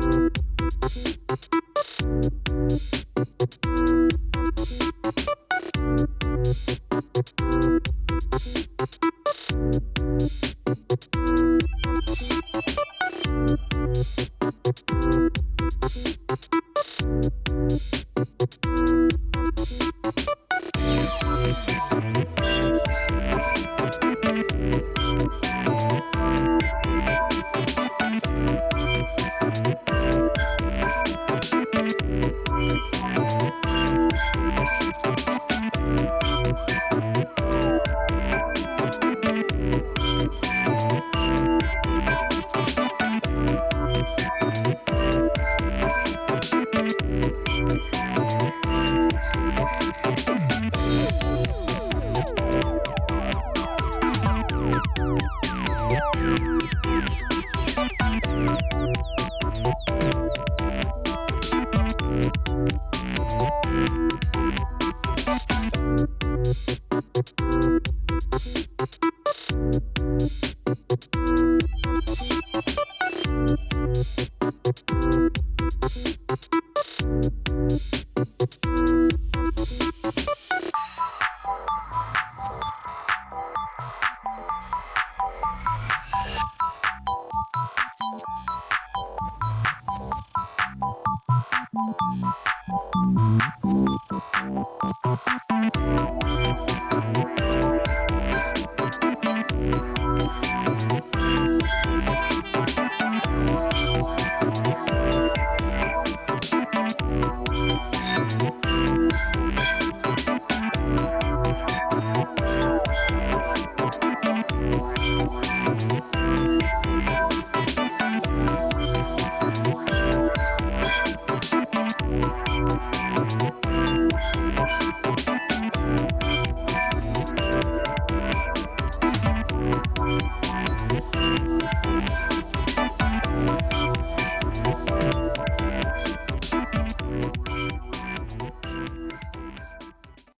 Thank you. you